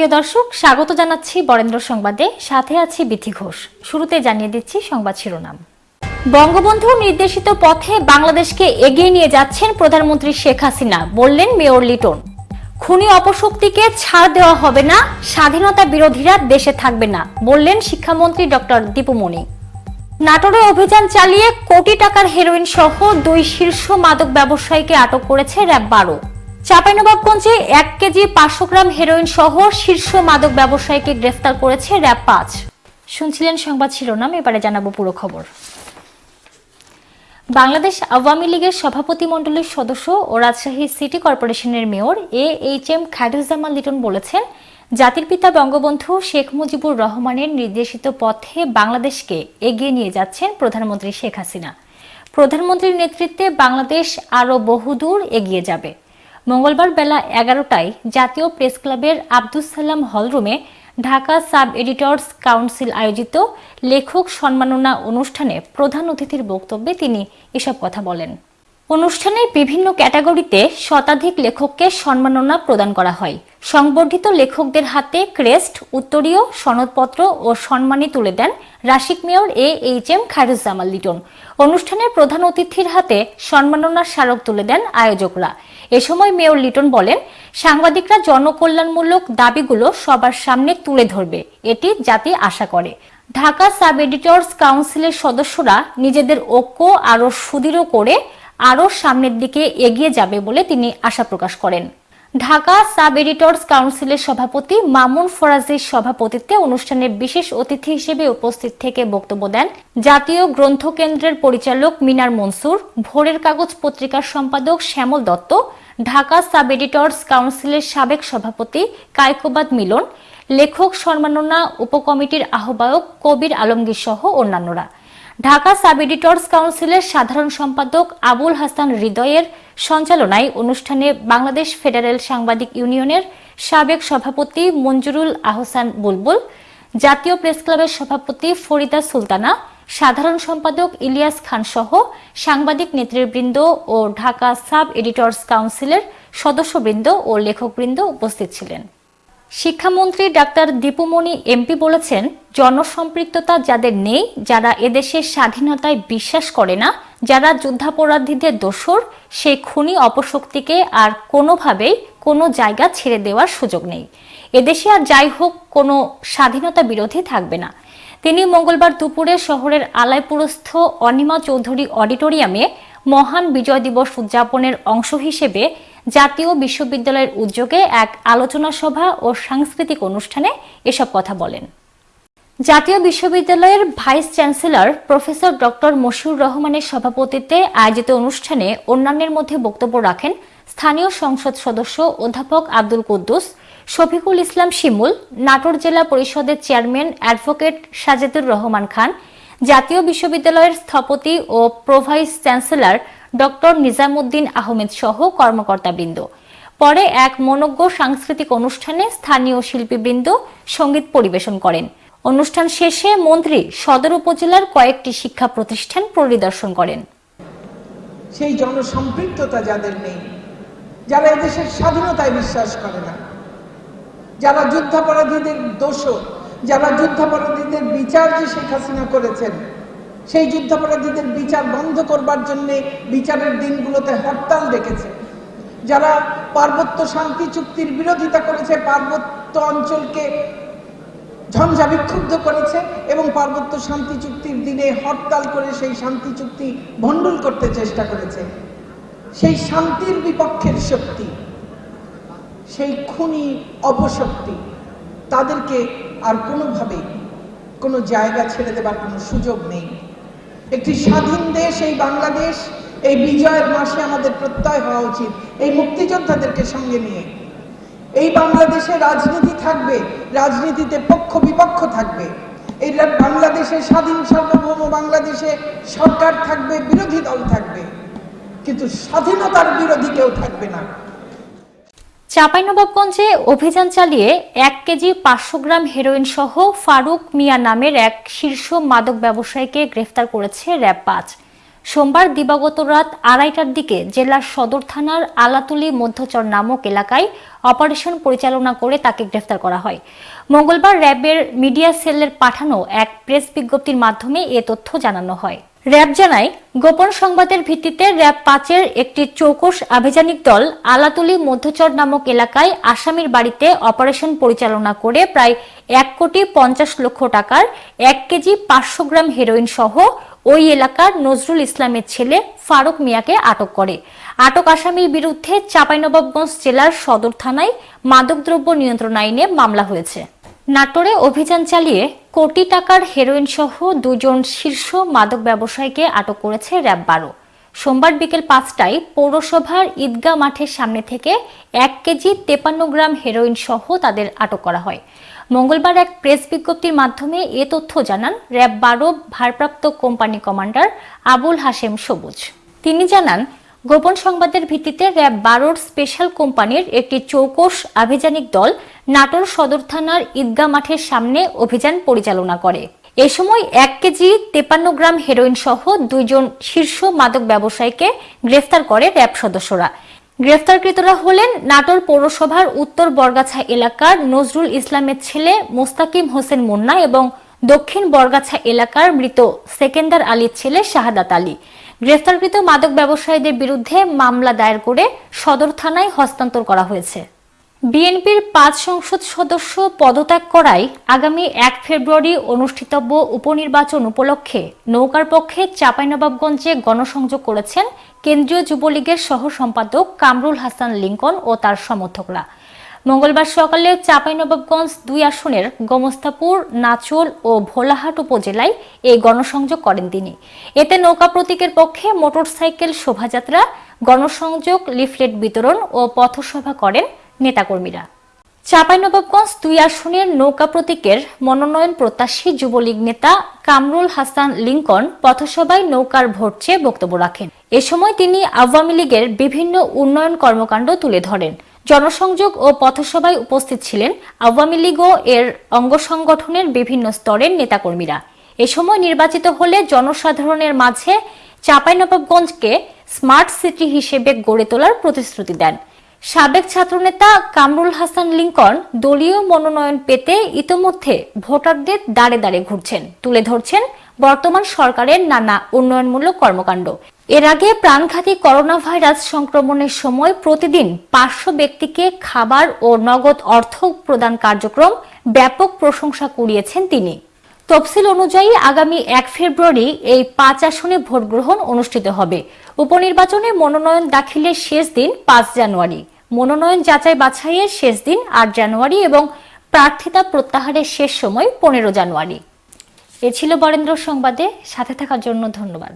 প্রিয় দর্শক, স্বাগত জানাচ্ছি বরেন্দ্র সংবাদে। সাথে আছি বিথি ঘোষ। শুরুতে জানিয়ে দিচ্ছি সংবাদ শিরোনাম। বঙ্গবন্ধু নির্দেশিত পথে বাংলাদেশকে এগিয়ে নিয়ে যাচ্ছেন প্রধানমন্ত্রী শেখ হাসিনা, বললেন মেয়র লিটন। খুনি অপশক্তিকে ছাড় দেওয়া হবে না, স্বাধীনতা বিরোধীরা দেশে থাকবে না, বললেন শিক্ষামন্ত্রী ডক্টর দীপুমণি নাটোরে অভিযান চালিয়ে কোটি টাকার হেরোইন সহ দুই শীর্ষ মাদক ব্যবসায়ীকে আটক করেছে র্যাব বারো। চাঁপাইনবাবগঞ্জে এক কেজি পাঁচশো গ্রাম হেরোইন সহ শীর্ষ মাদক ব্যবসায়ীকে গ্রেফতার করেছে র্যাব পাঁচ। শুনছিলেন সংবাদ শিরোনাম, এবারে জানাব পুরো খবর। বাংলাদেশ আওয়ামী লীগের সভাপতি মণ্ডলীর সদস্য ও রাজশাহী সিটি কর্পোরেশনের mayor A H M Khairuzzaman Liton বলেছেন, জাতির পিতা বঙ্গবন্ধু শেখ মুজিবুর রহমানের নির্দেশিত পথে বাংলাদেশকে এগিয়ে নিয়ে যাচ্ছেন প্রধানমন্ত্রী শেখ হাসিনা। প্রধানমন্ত্রীর নেতৃত্বে বাংলাদেশ আরও বহুদূর এগিয়ে যাবে। মঙ্গলবার বেলা এগারোটায় জাতীয় প্রেস ক্লাবের আব্দুস সালাম হলরুমে ঢাকা সাব এডিটর্স কাউন্সিল আয়োজিত লেখক সম্মাননা অনুষ্ঠানে প্রধান অতিথির বক্তব্যে তিনি এসব কথা বলেন। অনুষ্ঠানে বিভিন্ন ক্যাটাগরিতে শতাধিক লেখককে সম্মাননা প্রদান করা হয়। সংবর্ধিত লেখকদের হাতে ক্রেস্ট, উত্তরীয় সনদপত্র ও সম্মানী তুলে দেন Rasik mayor A H M Khairuzzaman Liton. অনুষ্ঠানের প্রধান অতিথির হাতে সম্মাননার স্মারক তুলে দেন আয়োজকরা। এ সময় মেয়র লিটন বলেন, সাংবাদিকরা জনকল্যাণমূলক দাবিগুলো সবার সামনে তুলে ধরবে। এটি জাতি আশা করে। ঢাকা সাব এডিটর্স কাউন্সিলের সদস্যরা নিজেদের ঐক্য আরও সুদৃঢ় করে আরও সামনের দিকে এগিয়ে যাবে বলে তিনি আশা প্রকাশ করেন। ঢাকা সাব এডিটর্স কাউন্সিলের সভাপতি মামুন ফরাজির সভাপতিত্বে অনুষ্ঠানে বিশেষ অতিথি হিসেবে উপস্থিত থেকে বক্তব্য দেন জাতীয় গ্রন্থ কেন্দ্রের পরিচালক মিনার মনসুর, ভোরের কাগজ পত্রিকার সম্পাদক শ্যামল দত্ত, ঢাকা সাব এডিটর্স কাউন্সিলের সাবেক সভাপতি কায়কোবাদ মিলন, লেখক সম্মাননা উপকমিটির আহ্বায়ক কবির আলমগীর সহ অন্যান্যরা। ঢাকা সাব এডিটর্স কাউন্সিলের সাধারণ সম্পাদক আবুল হাসান হৃদয়ের সঞ্চালনায় অনুষ্ঠানে বাংলাদেশ ফেডারেল সাংবাদিক ইউনিয়নের সাবেক সভাপতি মঞ্জুরুল আহসান বুলবুল, জাতীয় প্রেস ক্লাবের সভাপতি ফরিদা সুলতানা, সাধারণ সম্পাদক ইলিয়াস খান সহ সাংবাদিক নেতৃবৃন্দ ও ঢাকা সাব এডিটর্স কাউন্সিলের সদস্যবৃন্দ ও লেখকবৃন্দ উপস্থিত ছিলেন। শিক্ষামন্ত্রী ডাক্তার দীপুমণি এমপি বলেছেন, জনসম্পৃক্ততা যাদের নেই, যারা এদেশের স্বাধীনতায় বিশ্বাস করে না, যারা যুদ্ধাপরাধীদের দোষর সেই খুনি অপশক্তিকে আর কোনোভাবেই কোনো জায়গা ছেড়ে দেওয়ার সুযোগ নেই। এদেশে আর যাই হোক, কোনো স্বাধীনতা বিরোধী থাকবে না। তিনি মঙ্গলবার দুপুরে শহরের আলাইপুরস্থ অনিমা চৌধুরী অডিটোরিয়ামে মহান বিজয় দিবস উদযাপনের অংশ হিসেবে জাতীয় বিশ্ববিদ্যালয়ের উদ্যোগে এক আলোচনা সভা ও সাংস্কৃতিক অনুষ্ঠানে এসব কথা বলেন। জাতীয় বিশ্ববিদ্যালয়ের vice chancellor professor doctor Mashiur রহমানের সভাপতিত্বে আয়োজিত অনুষ্ঠানে অন্যান্যের মধ্যে বক্তব্য রাখেন স্থানীয় সংসদ সদস্য অধ্যাপক আব্দুল কুদ্দুস, শফিকুল ইসলাম শিমুল, নাটোর জেলা পরিষদের চেয়ারম্যান অ্যাডভোকেট সাজেদুর রহমান খান, জাতীয় বিশ্ববিদ্যালয়ের স্থপতি ও pro vice chancellor doctor Nizamuddin Ahmed সহ কর্মকর্তাবৃন্দ। পরে এক মনজ্ঞ সাংস্কৃতিক অনুষ্ঠানে স্থানীয় শিল্পীবৃন্দ সংগীত পরিবেশন করেন। অনুষ্ঠান শেষে মন্ত্রী সদর উপজেলার কয়েকটি শিক্ষা প্রতিষ্ঠান পরিদর্শন করেন। সেই জনসম্পৃক্ততা যাদের নেই, যারা এদেশের স্বাধীনতায় বিশ্বাস করে না, যারা যুদ্ধাপরাধীদের দোষ যারা যুদ্ধাপরাধীদের বিচার যে শেখ হাসিনা করেছেন সেই যুদ্ধাপরাধীদের বিচার বন্ধ করবার জন্য বিচারের দিনগুলোতে হরতাল ডেকেছে। যারা পার্বত্য শান্তি চুক্তির বিরোধিতা করেছে, পার্বত্য অঞ্চলকে ঝঞ্ঝা বিক্ষুব্ধ করেছে এবং পার্বত্য শান্তি চুক্তির দিনে হরতাল করে সেই শান্তি চুক্তি ভণ্ডুল করতে চেষ্টা করেছে। সেই শান্তির বিপক্ষের শক্তি, সেই খুনি অপশক্তি, তাদেরকে আর কোনোভাবে কোনো জায়গা ছেড়ে দেবার কোনো সুযোগ নেই। একটি স্বাধীন দেশ, এই বাংলাদেশ, এই বিজয়ের মাসে আমাদের প্রত্যয় হওয়া উচিত। এই মুক্তিযোদ্ধাদেরকে সঙ্গে নিয়ে। এই বাংলাদেশে রাজনীতি থাকবে, রাজনীতিতে পক্ষ বিপক্ষ থাকবে। এই বাংলাদেশে স্বাধীন সার্বভৌম বাংলাদেশে সরকার থাকবে, বিরোধী দল থাকবে। কিন্তু স্বাধীনতার বিরোধী কেউ থাকবে না। চাঁপাইনবাবগঞ্জে অভিযান চালিয়ে এক কেজি পাঁচশো গ্রাম হেরোইন সহ ফারুক মিয়া নামের এক শীর্ষ মাদক ব্যবসায়ীকে গ্রেফতার করেছে র্যাব পাঁচ। সোমবার দিবাগত রাত আড়াইটার দিকে জেলার সদর থানার আলাতুলি মধ্যচর নামক এলাকায় অপারেশন পরিচালনা করে তাকে গ্রেফতার করা হয়। মঙ্গলবার র্যাবের মিডিয়া সেলের পাঠানো এক প্রেস বিজ্ঞপ্তির মাধ্যমে এ তথ্য জানানো হয়। র্যাব জানায়, গোপন সংবাদের ভিত্তিতে র্যাব পাঁচের একটি চৌকস আভিযানিক দল আলাতুলি মধ্যচর নামক এলাকায় আসামির বাড়িতে অপারেশন পরিচালনা করে প্রায় এক কোটি পঞ্চাশ লক্ষ টাকার এক কেজি পাঁচশো গ্রাম হেরোইন সহ ওই এলাকার নজরুল ইসলামের ছেলে ফারুক মিয়াকে আটক করে। আটক আসামির বিরুদ্ধে চাঁপাইনবাবগঞ্জ জেলার সদর থানায় মাদকদ্রব্য নিয়ন্ত্রণ আইনে মামলা হয়েছে। নাটোরে অভিযান চালিয়ে কোটি টাকার হেরোইন সহ দুজন শীর্ষ মাদক ব্যবসায়ীকে আটক করেছে র্যাব বারো। সোমবার বিকেল পাঁচটায় পৌরসভার ঈদগাহ মাঠের সামনে থেকে এক কেজি তেপান্ন গ্রাম হেরোইন সহ তাদের আটক করা হয়। মঙ্গলবার এক প্রেস বিজ্ঞপ্তির মাধ্যমে এ তথ্য জানান র্যাব বারো ভারপ্রাপ্ত কোম্পানি কমান্ডার আবুল হাশেম সবুজ। তিনি জানান গোপন সংবাদের ভিত্তিতে র্যাব বারোর স্পেশাল কোম্পানির একটি চৌকস আভিযানিক দল নাটোর সদর থানার ঈদগাহ মাঠের সামনে অভিযান পরিচালনা করে। এ সময় এক কেজি তেপান্ন গ্রাম হেরোইন সহ দুইজন শীর্ষ মাদক ব্যবসায়ীকে গ্রেফতার করে র্যাব সদস্যরা। গ্রেফতারকৃতরা হলেন নাটোর পৌরসভার উত্তর বরগাছা এলাকার নজরুল ইসলামের ছেলে মোস্তাকিম হোসেন মুন্না এবং দক্ষিণ বরগাছা এলাকার মৃত সেকেন্দার আলীর ছেলে শাহাদাত আলী। গ্রেফতারকৃত মাদক ব্যবসায়ীদের বিরুদ্ধে মামলা দায়ের করে সদর থানায় হস্তান্তর করা হয়েছে। বিএনপির পাঁচ সংসদ সদস্য পদত্যাগ করায় আগামী এক ফেব্রুয়ারি অনুষ্ঠিতব্য উপনির্বাচন উপলক্ষে নৌকার পক্ষে চাঁপাইনবাবগঞ্জে গণসংযোগ করেছেন কেন্দ্রীয় যুবলীগের সহ সম্পাদক কামরুল হাসান লিঙ্কন ও তার সমর্থকরা। মঙ্গলবার সকালে চাঁপাইনবাবগঞ্জ দুই আসনের গোমস্তাপুর, নাচল ও ভোলাহাট উপজেলায় এই গণসংযোগ করেন তিনি। এতে নৌকা প্রতীকের পক্ষে মোটরসাইকেল শোভাযাত্রা, গণসংযোগ, লিফলেট বিতরণ ও পথসভা করেন নেতাকর্মীরা। চাঁপাইনবাবগঞ্জ দুই আসনের নৌকা প্রতীকের মনোনয়ন প্রত্যাশী যুবলীগ নেতা কামরুল হাসান লিঙ্কন পথসভায় নৌকার ভোট চেয়ে বক্তব্য রাখেন। এ সময় তিনি আওয়ামী লীগের বিভিন্ন উন্নয়ন কর্মকাণ্ড তুলে ধরেন। জনসংযোগ ও পথসভায় উপস্থিত ছিলেন আওয়ামী লীগ এর অঙ্গ সংগঠনের বিভিন্ন স্তরের নেতাকর্মীরা। এ সময় নির্বাচিত হলে জনসাধারণের মাঝে চাঁপাইনবাবগঞ্জকে স্মার্ট সিটি হিসেবে গড়ে তোলার প্রতিশ্রুতি দেন। সাবেক ছাত্রনেতা কামরুল হাসান লিঙ্কন দলীয় মনোনয়ন পেতে ইতোমধ্যে ভোটারদের দাঁড়ে দাঁড়ে ঘুরছেন। তুলে ধরছেন বর্তমান সরকারের নানা উন্নয়নমূলক কর্মকাণ্ড। এর আগে প্রাণঘাতী করোনা ভাইরাস সংক্রমণের সময় প্রতিদিন পাঁচশো ব্যক্তিকে খাবার ও নগদ অর্থ প্রদান কার্যক্রম ব্যাপক প্রশংসা কুড়িয়েছেন তিনি। তফসিল অনুযায়ী আগামী এক ফেব্রুয়ারি এই পাঁচ আসনে ভোট গ্রহণ অনুষ্ঠিত হবে। উপনির্বাচনে মনোনয়ন দাখিলের শেষ দিন পাঁচ জানুয়ারি। মনোনয়ন যাচাই বাছাইয়ের শেষ দিন আট জানুয়ারি এবং প্রার্থিতা প্রত্যাহারের শেষ সময় পনেরো জানুয়ারি। এ ছিল বরেন্দ্র সংবাদে সাথে থাকার জন্য ধন্যবাদ।